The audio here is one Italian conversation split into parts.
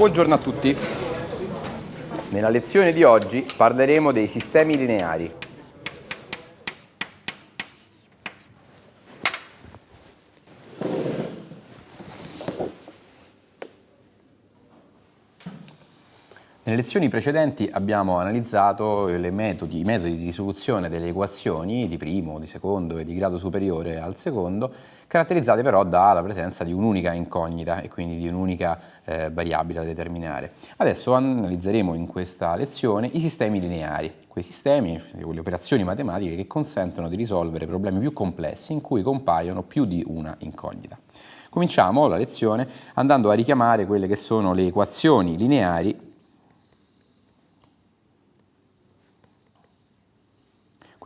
Buongiorno a tutti. Nella lezione di oggi parleremo dei sistemi lineari. Nelle lezioni precedenti abbiamo analizzato metodi, i metodi di risoluzione delle equazioni di primo, di secondo e di grado superiore al secondo, caratterizzate però dalla presenza di un'unica incognita e quindi di un'unica eh, variabile da determinare. Adesso analizzeremo in questa lezione i sistemi lineari, quei sistemi, le operazioni matematiche che consentono di risolvere problemi più complessi in cui compaiono più di una incognita. Cominciamo la lezione andando a richiamare quelle che sono le equazioni lineari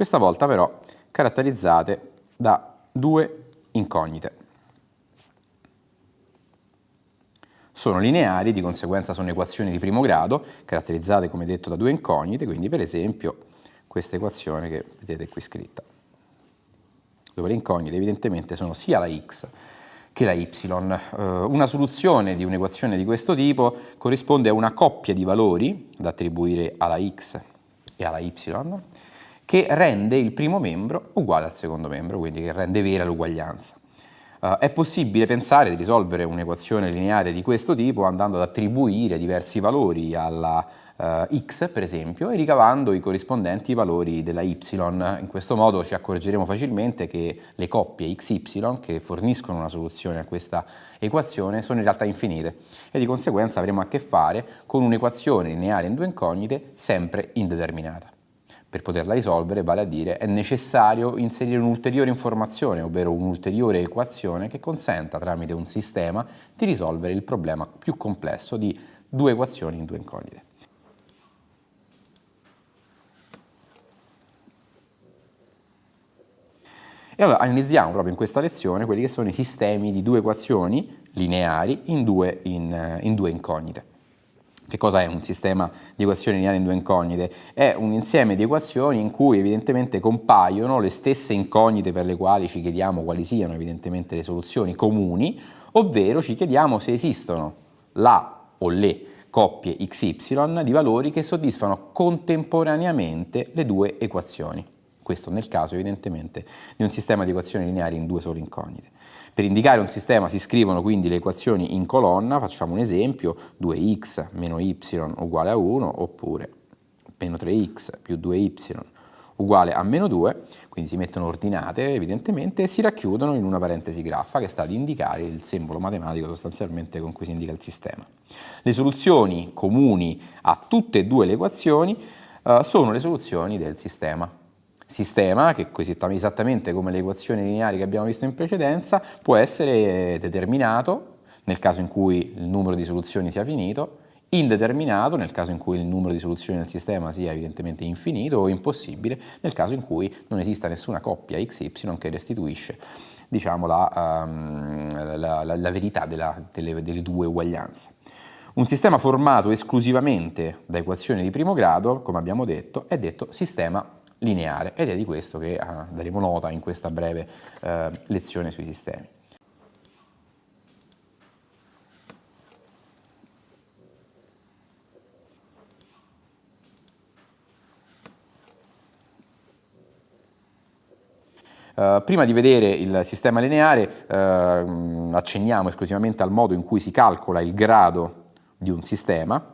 questa volta però caratterizzate da due incognite. Sono lineari, di conseguenza sono equazioni di primo grado, caratterizzate come detto da due incognite, quindi per esempio questa equazione che vedete qui scritta, dove le incognite evidentemente sono sia la x che la y. Uh, una soluzione di un'equazione di questo tipo corrisponde a una coppia di valori da attribuire alla x e alla y, che rende il primo membro uguale al secondo membro, quindi che rende vera l'uguaglianza. Uh, è possibile pensare di risolvere un'equazione lineare di questo tipo andando ad attribuire diversi valori alla uh, x, per esempio, e ricavando i corrispondenti valori della y. In questo modo ci accorgeremo facilmente che le coppie xy che forniscono una soluzione a questa equazione sono in realtà infinite e di conseguenza avremo a che fare con un'equazione lineare in due incognite sempre indeterminata per poterla risolvere, vale a dire, è necessario inserire un'ulteriore informazione, ovvero un'ulteriore equazione che consenta tramite un sistema di risolvere il problema più complesso di due equazioni in due incognite. E allora analizziamo proprio in questa lezione quelli che sono i sistemi di due equazioni lineari in due, in, in due incognite. Che cosa è un sistema di equazioni lineari in due incognite? È un insieme di equazioni in cui evidentemente compaiono le stesse incognite per le quali ci chiediamo quali siano evidentemente le soluzioni comuni, ovvero ci chiediamo se esistono la o le coppie xy di valori che soddisfano contemporaneamente le due equazioni. Questo nel caso evidentemente di un sistema di equazioni lineari in due sole incognite. Per indicare un sistema si scrivono quindi le equazioni in colonna, facciamo un esempio, 2x meno y uguale a 1 oppure meno 3x più 2y uguale a meno 2, quindi si mettono ordinate evidentemente e si racchiudono in una parentesi graffa che sta ad indicare il simbolo matematico sostanzialmente con cui si indica il sistema. Le soluzioni comuni a tutte e due le equazioni uh, sono le soluzioni del sistema sistema, che esattamente come le equazioni lineari che abbiamo visto in precedenza, può essere determinato nel caso in cui il numero di soluzioni sia finito, indeterminato nel caso in cui il numero di soluzioni del sistema sia evidentemente infinito o impossibile nel caso in cui non esista nessuna coppia xy che restituisce diciamo, la, um, la, la, la, verità della, delle, delle due uguaglianze. Un sistema formato esclusivamente da equazioni di primo grado, come abbiamo detto, è detto sistema lineare ed è di questo che ah, daremo nota in questa breve eh, lezione sui sistemi. Uh, prima di vedere il sistema lineare uh, accenniamo esclusivamente al modo in cui si calcola il grado di un sistema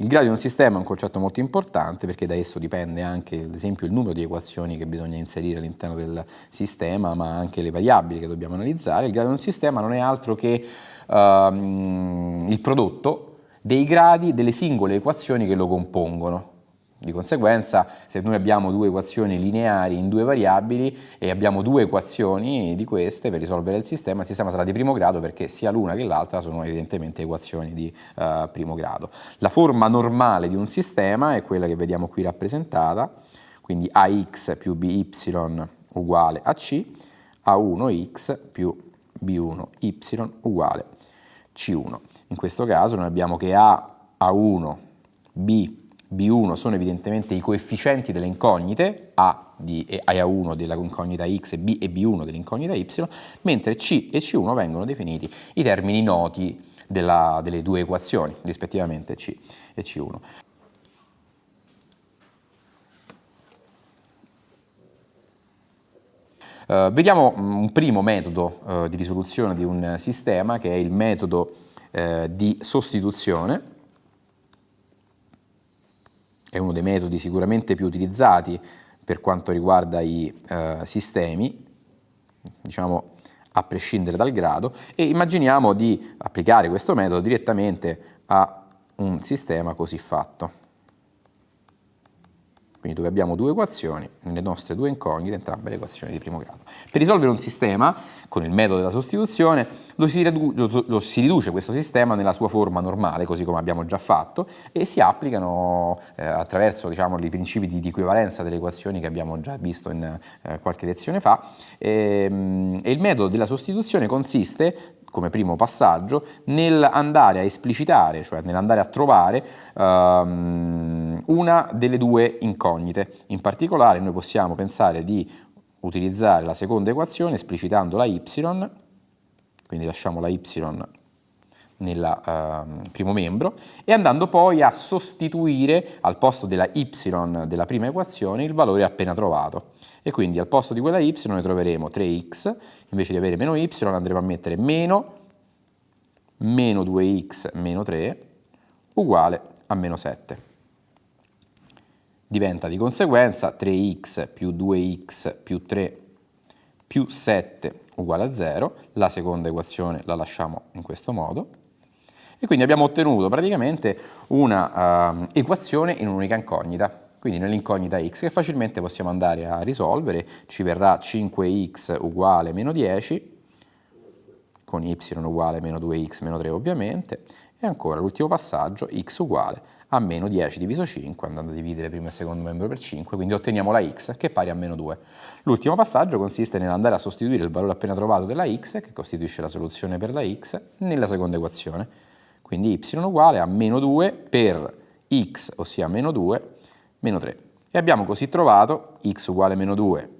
il grado di un sistema è un concetto molto importante perché da esso dipende anche ad esempio il numero di equazioni che bisogna inserire all'interno del sistema ma anche le variabili che dobbiamo analizzare. Il grado di un sistema non è altro che uh, il prodotto dei gradi delle singole equazioni che lo compongono. Di conseguenza, se noi abbiamo due equazioni lineari in due variabili e abbiamo due equazioni di queste per risolvere il sistema, il sistema sarà di primo grado perché sia l'una che l'altra sono evidentemente equazioni di uh, primo grado. La forma normale di un sistema è quella che vediamo qui rappresentata, quindi ax più by uguale a c, a1x più b1y uguale c1. In questo caso noi abbiamo che a, a1, b B1 sono evidentemente i coefficienti delle incognite, A di A1 della incognita X e B e B1 dell'incognita Y, mentre C e C1 vengono definiti i termini noti della, delle due equazioni, rispettivamente C e C1. Uh, vediamo mm, un primo metodo uh, di risoluzione di un sistema che è il metodo uh, di sostituzione. È uno dei metodi sicuramente più utilizzati per quanto riguarda i sistemi, diciamo a prescindere dal grado, e immaginiamo di applicare questo metodo direttamente a un sistema così fatto quindi dove abbiamo due equazioni, nelle nostre due incognite, entrambe le equazioni di primo grado. Per risolvere un sistema, con il metodo della sostituzione, lo si, lo, lo si riduce questo sistema nella sua forma normale, così come abbiamo già fatto, e si applicano eh, attraverso diciamo, i principi di, di, equivalenza delle equazioni che abbiamo già visto in eh, qualche lezione fa. E, ehm, e il metodo della sostituzione consiste come primo passaggio nell'andare a esplicitare, cioè nell'andare a trovare um, una delle due incognite. In particolare noi possiamo pensare di utilizzare la seconda equazione esplicitando la y, quindi lasciamo la y nel uh, primo membro e andando poi a sostituire al posto della y della prima equazione il valore appena trovato e quindi al posto di quella y noi troveremo 3x, invece di avere meno y andremo a mettere meno, meno 2x meno 3 uguale a meno 7. Diventa di conseguenza 3x più 2x più 3 più 7 uguale a 0, la seconda equazione la lasciamo in questo modo, e quindi abbiamo ottenuto praticamente una uh, equazione in un'unica incognita. Quindi nell'incognita x che facilmente possiamo andare a risolvere, ci verrà 5x uguale meno 10, con y uguale meno 2x meno 3 ovviamente, e ancora l'ultimo passaggio, x uguale a meno 10 diviso 5, andando a dividere primo e secondo membro per 5, quindi otteniamo la x che è pari a meno 2. L'ultimo passaggio consiste nell'andare a sostituire il valore appena trovato della x, che costituisce la soluzione per la x, nella seconda equazione. Quindi y uguale a meno 2 per x, ossia meno 2, meno 3. E abbiamo così trovato x uguale meno 2,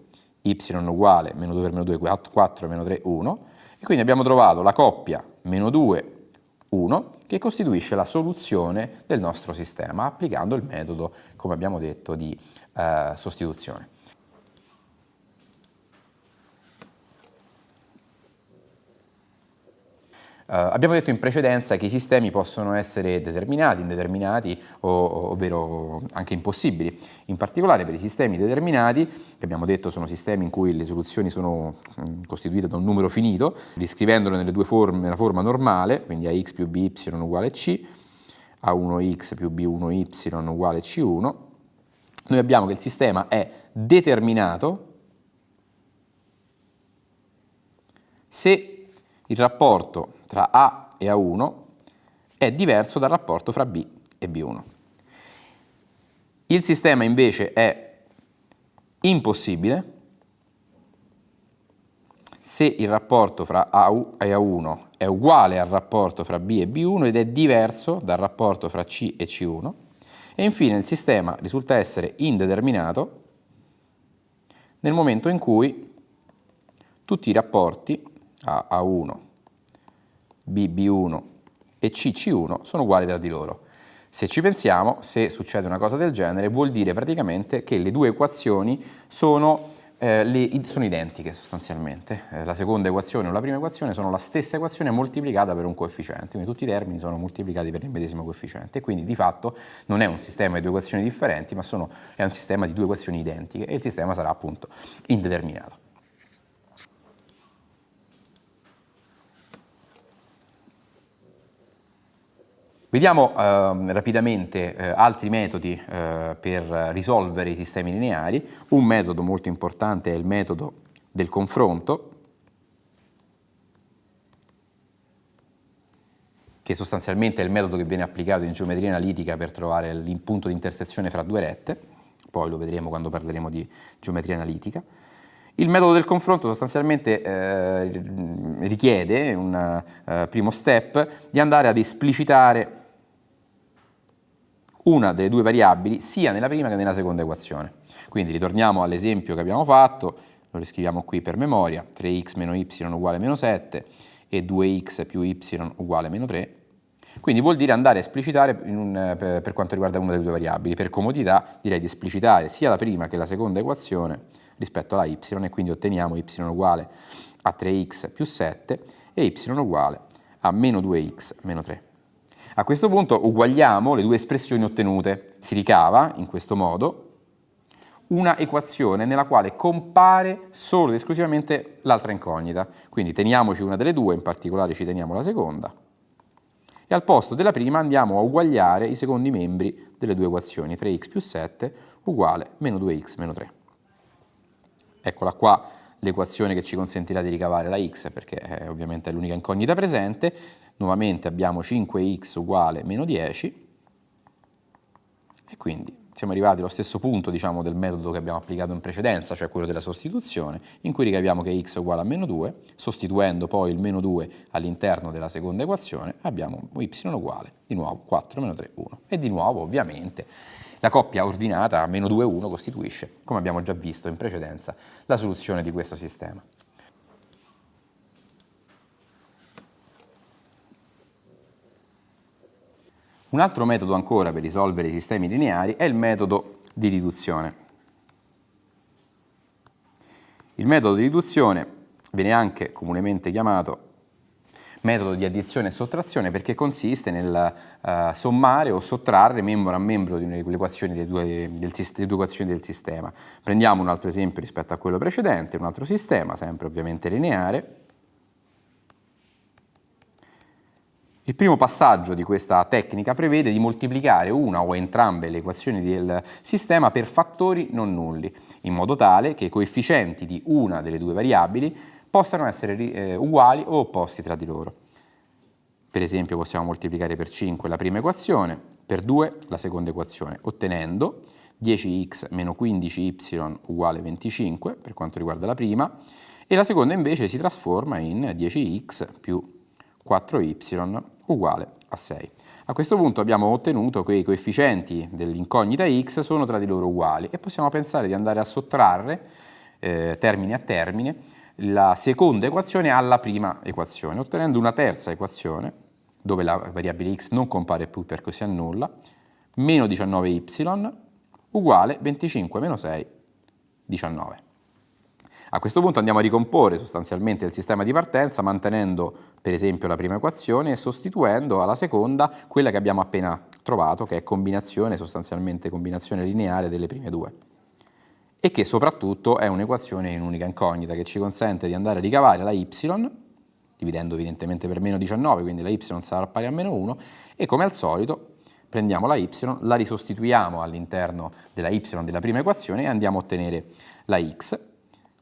y uguale meno 2 per meno 2, 4, meno 3, 1, e quindi abbiamo trovato la coppia meno 2, 1, che costituisce la soluzione del nostro sistema, applicando il metodo, come abbiamo detto, di eh, sostituzione. Abbiamo detto in precedenza che i sistemi possono essere determinati, indeterminati, o, ovvero anche impossibili. In particolare per i sistemi determinati, che abbiamo detto sono sistemi in cui le soluzioni sono mm, costituite da un numero finito, riscrivendolo nelle due forme, nella forma normale, quindi ax più by uguale c, a1x più b1y uguale c1, noi abbiamo che il sistema è determinato se il rapporto tra A e A1 è diverso dal rapporto fra B e B1. Il sistema invece è impossibile se il rapporto fra A e A1 è uguale al rapporto fra B e B1 ed è diverso dal rapporto fra C e C1 e infine il sistema risulta essere indeterminato nel momento in cui tutti i rapporti a A1 BB1 e CC1 sono uguali tra di loro. Se ci pensiamo, se succede una cosa del genere, vuol dire praticamente che le due equazioni sono, eh, le, sono identiche sostanzialmente. Eh, la seconda equazione o la prima equazione sono la stessa equazione moltiplicata per un coefficiente, quindi tutti i termini sono moltiplicati per il medesimo coefficiente, quindi di fatto non è un sistema di due equazioni differenti, ma sono, è un sistema di due equazioni identiche e il sistema sarà appunto indeterminato. Vediamo eh, rapidamente eh, altri metodi eh, per risolvere i sistemi lineari. Un metodo molto importante è il metodo del confronto, che sostanzialmente è il metodo che viene applicato in geometria analitica per trovare il punto di intersezione fra due rette, poi lo vedremo quando parleremo di geometria analitica. Il metodo del confronto sostanzialmente eh, richiede un uh, primo step di andare ad esplicitare una delle due variabili sia nella prima che nella seconda equazione. Quindi ritorniamo all'esempio che abbiamo fatto, lo riscriviamo qui per memoria, 3x meno y uguale meno 7 e 2x più y uguale meno 3. Quindi vuol dire andare a esplicitare un, per, per quanto riguarda una delle due variabili. Per comodità direi di esplicitare sia la prima che la seconda equazione rispetto alla y e quindi otteniamo y uguale a 3x più 7 e y uguale a meno 2x meno 3. A questo punto uguagliamo le due espressioni ottenute. Si ricava, in questo modo, una equazione nella quale compare solo ed esclusivamente l'altra incognita. Quindi teniamoci una delle due, in particolare ci teniamo la seconda, e al posto della prima andiamo a uguagliare i secondi membri delle due equazioni, 3x più 7 uguale meno 2x meno 3. Eccola qua l'equazione che ci consentirà di ricavare la x, perché è ovviamente è l'unica incognita presente. Nuovamente abbiamo 5x uguale meno 10, e quindi siamo arrivati allo stesso punto diciamo, del metodo che abbiamo applicato in precedenza, cioè quello della sostituzione, in cui ricaviamo che x è uguale a meno 2, sostituendo poi il meno 2 all'interno della seconda equazione, abbiamo y uguale, di nuovo 4 meno 3, 1. E di nuovo, ovviamente, la coppia ordinata meno 2, 1 costituisce, come abbiamo già visto in precedenza, la soluzione di questo sistema. Un altro metodo ancora per risolvere i sistemi lineari è il metodo di riduzione. Il metodo di riduzione viene anche comunemente chiamato metodo di addizione e sottrazione perché consiste nel uh, sommare o sottrarre membro a membro di equazioni del, delle due equazioni del sistema. Prendiamo un altro esempio rispetto a quello precedente, un altro sistema, sempre ovviamente lineare, Il primo passaggio di questa tecnica prevede di moltiplicare una o entrambe le equazioni del sistema per fattori non nulli, in modo tale che i coefficienti di una delle due variabili possano essere eh, uguali o opposti tra di loro. Per esempio possiamo moltiplicare per 5 la prima equazione, per 2 la seconda equazione, ottenendo 10x meno 15y uguale 25 per quanto riguarda la prima, e la seconda invece si trasforma in 10x più 4y uguale a 6. A questo punto abbiamo ottenuto che i coefficienti dell'incognita x sono tra di loro uguali e possiamo pensare di andare a sottrarre eh, termine a termine la seconda equazione alla prima equazione, ottenendo una terza equazione dove la variabile x non compare più perché si annulla, meno 19y uguale 25 meno 6, 19. A questo punto andiamo a ricomporre sostanzialmente il sistema di partenza mantenendo per esempio la prima equazione e sostituendo alla seconda quella che abbiamo appena trovato che è combinazione, sostanzialmente combinazione lineare delle prime due. E che soprattutto è un'equazione in unica incognita che ci consente di andare a ricavare la y dividendo evidentemente per meno 19 quindi la y sarà pari a meno 1 e come al solito prendiamo la y, la risostituiamo all'interno della y della prima equazione e andiamo a ottenere la x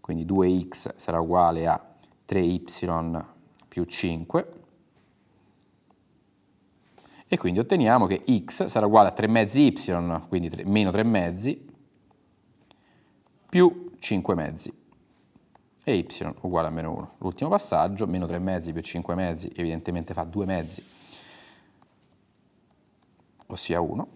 quindi 2x sarà uguale a 3y più 5 e quindi otteniamo che x sarà uguale a 3 mezzi y, quindi 3, meno 3 mezzi, più 5 mezzi e y uguale a meno 1. L'ultimo passaggio, meno 3 mezzi più 5 mezzi, evidentemente fa 2 mezzi, ossia 1,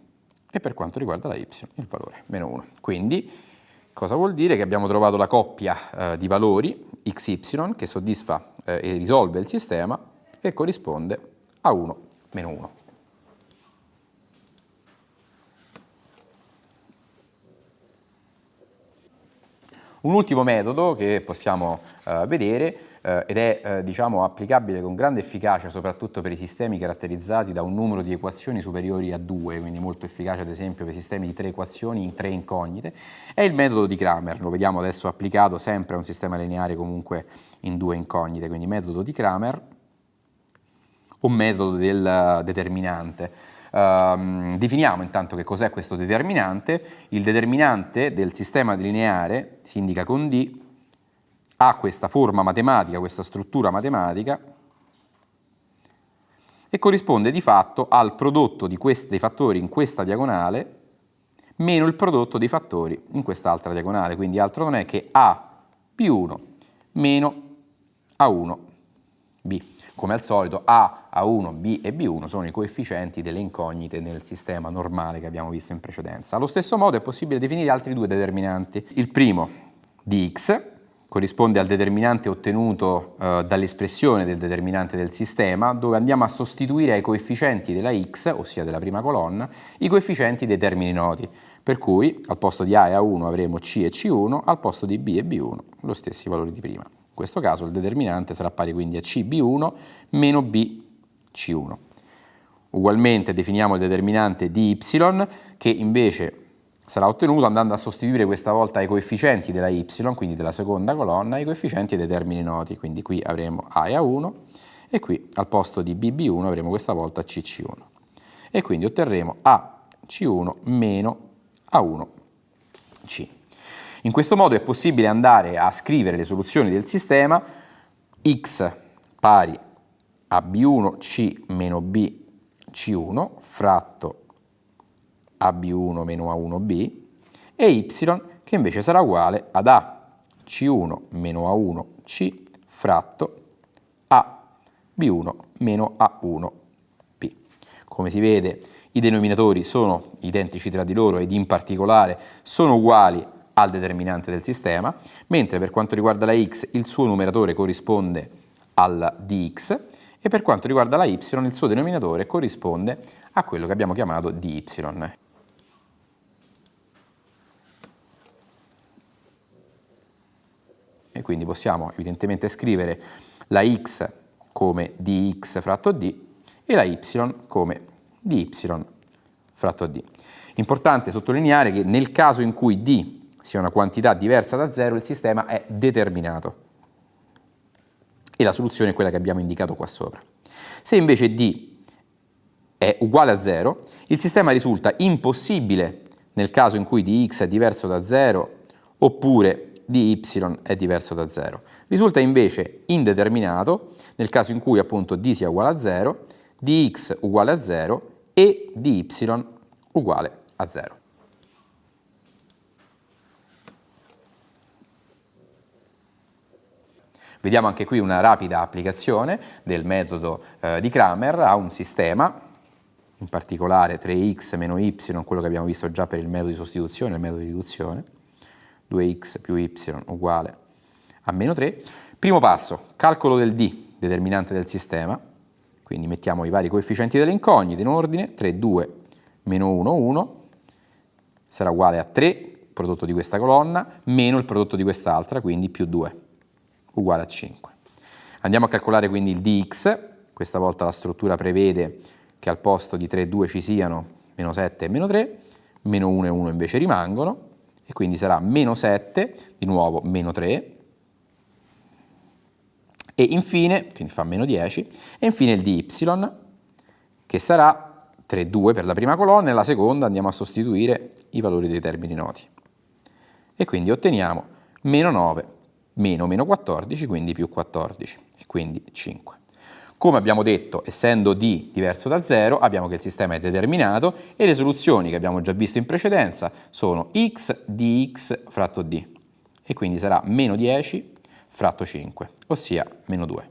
e per quanto riguarda la y il valore meno 1. Quindi Cosa vuol dire? Che abbiamo trovato la coppia eh, di valori xy che soddisfa eh, e risolve il sistema e corrisponde a 1 meno 1. Un ultimo metodo che possiamo eh, vedere eh, ed è eh, diciamo, applicabile con grande efficacia soprattutto per i sistemi caratterizzati da un numero di equazioni superiori a 2, quindi molto efficace ad esempio per i sistemi di tre equazioni in tre incognite, è il metodo di Kramer, lo vediamo adesso applicato sempre a un sistema lineare comunque in due incognite, quindi metodo di Kramer o metodo del determinante. Uh, definiamo intanto che cos'è questo determinante. Il determinante del sistema lineare si indica con D ha questa forma matematica, questa struttura matematica e corrisponde di fatto al prodotto dei fattori in questa diagonale meno il prodotto dei fattori in quest'altra diagonale, quindi altro non è che A più 1 meno A1 B. Come al solito A, A1, B e B1 sono i coefficienti delle incognite nel sistema normale che abbiamo visto in precedenza. Allo stesso modo è possibile definire altri due determinanti. Il primo di x corrisponde al determinante ottenuto eh, dall'espressione del determinante del sistema, dove andiamo a sostituire ai coefficienti della x, ossia della prima colonna, i coefficienti dei termini noti. Per cui al posto di A e A1 avremo C e C1, al posto di B e B1 lo stessi valori di prima. Questo caso il determinante sarà pari quindi a CB1 meno BC1. Ugualmente definiamo il determinante di y che invece sarà ottenuto andando a sostituire questa volta i coefficienti della y, quindi della seconda colonna, i coefficienti dei termini noti, quindi qui avremo a e a1 e qui al posto di bb1 avremo questa volta cc1 e quindi otterremo ac1 meno a1c. In questo modo è possibile andare a scrivere le soluzioni del sistema x pari a b1c meno bc1 fratto AB1 meno A1B e Y che invece sarà uguale ad A C1 meno A1C fratto A B1 meno A1B. Come si vede i denominatori sono identici tra di loro ed in particolare sono uguali al determinante del sistema, mentre per quanto riguarda la x il suo numeratore corrisponde al dx e per quanto riguarda la y il suo denominatore corrisponde a quello che abbiamo chiamato dy. e quindi possiamo evidentemente scrivere la x come dx fratto d e la y come dy fratto d. Importante sottolineare che nel caso in cui d sia una quantità diversa da 0 il sistema è determinato e la soluzione è quella che abbiamo indicato qua sopra. Se invece d è uguale a 0, il sistema risulta impossibile nel caso in cui dx è diverso da 0 oppure di y è diverso da 0. Risulta invece indeterminato nel caso in cui appunto d sia uguale a 0, di x uguale a 0 e di y uguale a 0. Vediamo anche qui una rapida applicazione del metodo eh, di Kramer a un sistema, in particolare 3x meno y, quello che abbiamo visto già per il metodo di sostituzione, il metodo di riduzione. 2x più y uguale a meno 3. Primo passo, calcolo del d, determinante del sistema, quindi mettiamo i vari coefficienti delle incognite in ordine, 3, 2, meno 1, 1, sarà uguale a 3, prodotto di questa colonna, meno il prodotto di quest'altra, quindi più 2, uguale a 5. Andiamo a calcolare quindi il dx, questa volta la struttura prevede che al posto di 3 e 2 ci siano meno 7 e meno 3, meno 1 e 1 invece rimangono, e quindi sarà meno 7, di nuovo meno 3, e infine, quindi fa meno 10, e infine il dy, che sarà 3, 2 per la prima colonna, e la seconda andiamo a sostituire i valori dei termini noti. E quindi otteniamo meno 9, meno meno 14, quindi più 14, e quindi 5. Come abbiamo detto, essendo d diverso da 0, abbiamo che il sistema è determinato e le soluzioni che abbiamo già visto in precedenza sono x dx fratto d e quindi sarà meno 10 fratto 5, ossia meno 2.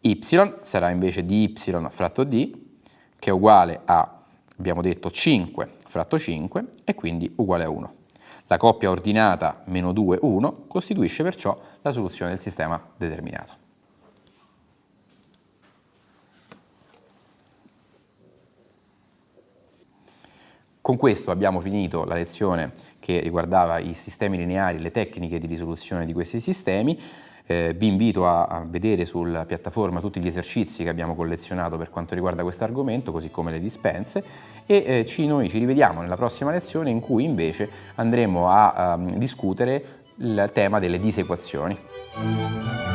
y sarà invece dy fratto d che è uguale a, abbiamo detto, 5 fratto 5 e quindi uguale a 1. La coppia ordinata meno 2, 1 costituisce perciò la soluzione del sistema determinato. Con questo abbiamo finito la lezione che riguardava i sistemi lineari, le tecniche di risoluzione di questi sistemi. Eh, vi invito a, a, vedere sulla piattaforma tutti gli esercizi che abbiamo collezionato per quanto riguarda questo argomento, così come le dispense, e eh, ci, noi ci rivediamo nella prossima lezione in cui invece andremo a, a discutere il tema delle disequazioni.